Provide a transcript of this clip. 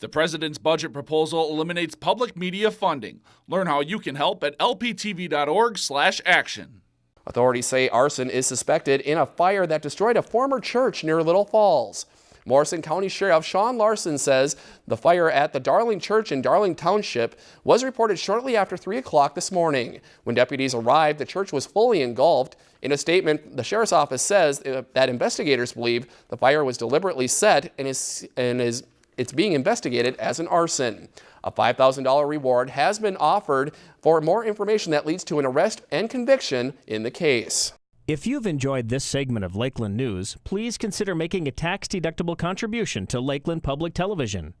The president's budget proposal eliminates public media funding. Learn how you can help at lptv.org/action. Authorities say arson is suspected in a fire that destroyed a former church near Little Falls. Morrison County Sheriff Sean Larson says the fire at the Darling Church in Darling Township was reported shortly after 3 o'clock this morning. When deputies arrived, the church was fully engulfed. In a statement, the sheriff's office says that investigators believe the fire was deliberately set and is, and is it's being investigated as an arson. A $5,000 reward has been offered for more information that leads to an arrest and conviction in the case. If you've enjoyed this segment of Lakeland News, please consider making a tax-deductible contribution to Lakeland Public Television.